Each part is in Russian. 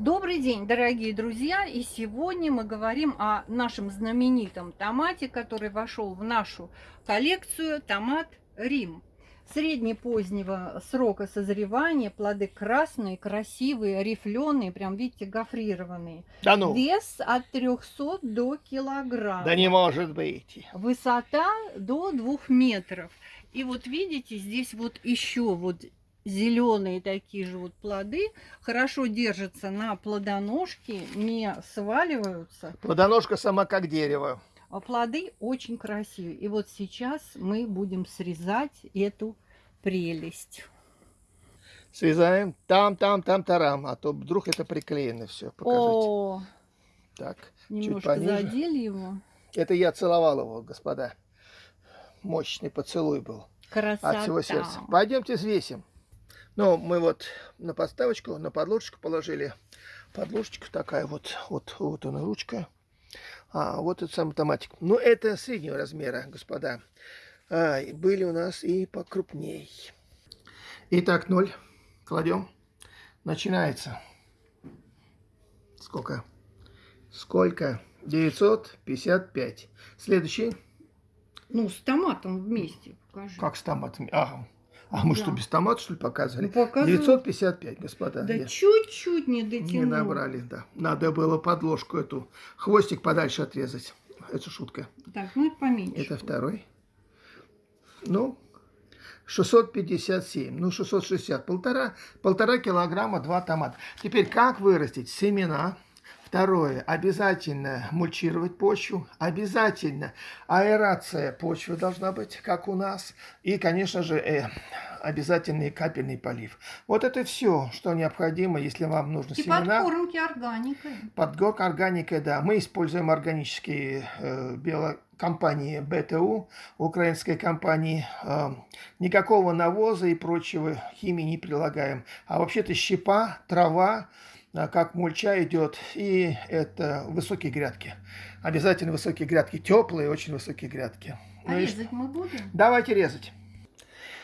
Добрый день, дорогие друзья! И сегодня мы говорим о нашем знаменитом томате, который вошел в нашу коллекцию, томат Рим. Среднепозднего срока созревания, плоды красные, красивые, рифленые, прям видите, гофрированные. Да ну, Вес от 300 до килограмма. да не может быть. Высота до двух метров. И вот видите, здесь вот еще вот зеленые такие же вот плоды хорошо держатся на плодоножке, не сваливаются. Плодоножка сама как дерево. А плоды очень красивые. И вот сейчас мы будем срезать эту прелесть. Срезаем там, там, там, тарам, а то вдруг это приклеено все. Покажите. О, Так, немножко пониже. задели его. это я целовал его, господа. Мощный поцелуй был Красота. от всего сердца. Пойдемте взвесим. Ну, мы вот на подставочку, на подложечку положили. Подложечка такая вот, вот, вот она ручка. А вот этот сам автоматик. Ну, это среднего размера, господа. А, и были у нас и покрупней. Итак, ноль. Кладем. Начинается. Сколько? Сколько? 955. Следующий. Ну, с томатом вместе покажи. Как с томатами? Ага. А мы Да. что, без томата, что ли, показывали? Ну, показывай. 955, господа. Да чуть-чуть не дотянул. Не набрали, да. Надо было подложку эту, хвостик подальше отрезать. Это шутка. Так, ну это поменьше. Это второй. Ну, 657, ну 660, полтора, полтора килограмма, два томата. Теперь как вырастить семена? Второе, обязательно мульчировать почву, обязательно аэрация почвы должна быть, как у нас. И, конечно же, э, обязательный капельный полив. Вот это все, что необходимо, если вам нужны И семена. подкормки органикой. Подгорка органика, да. Мы используем органические э, биокомпании БТУ, украинской компании. Э, никакого навоза и прочего химии не прилагаем. А вообще-то щепа, трава, э, как мульча идет. И это высокие грядки. Обязательно высокие грядки. Теплые, очень высокие грядки. А Ну и резать мы будем? Давайте резать.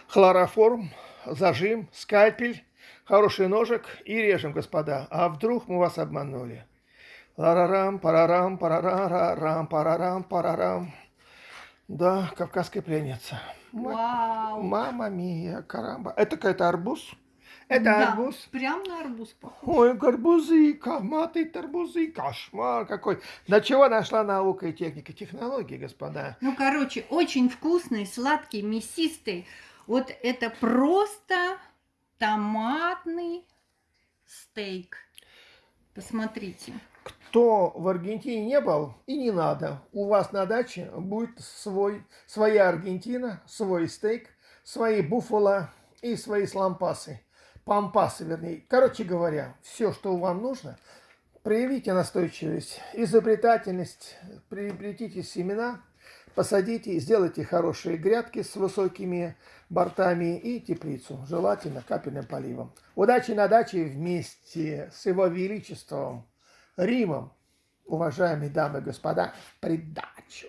Хлороформ, зажим, скальпель, хороший ножик и режем, господа. А вдруг мы вас обманули? Ларарам, парарам, парарарам, парарам, парарам. Да, кавказская пленница. Вау! Мама мия, карамба. Это какой-то арбуз? Это Да, арбуз? Прям на арбуз похож. Ой, гарбузы, коматы, тарбузы, кошмар какой. До чего нашла наука и техника? Технологии, господа. Ну, короче, очень вкусный, сладкий, мясистый. Вот это просто томатный стейк. Посмотрите. Кто в Аргентине не был и не надо, у вас на даче будет свой, своя Аргентина, свой стейк, свои буффало и свои слампасы, пампасы, вернее. Короче говоря, все, что вам нужно, проявите настойчивость, изобретательность, приобретите семена, посадите, сделайте хорошие грядки с высокими бортами и теплицу, желательно капельным поливом. Удачи на даче вместе с его величеством Римом, уважаемые дамы и господа, в придачу.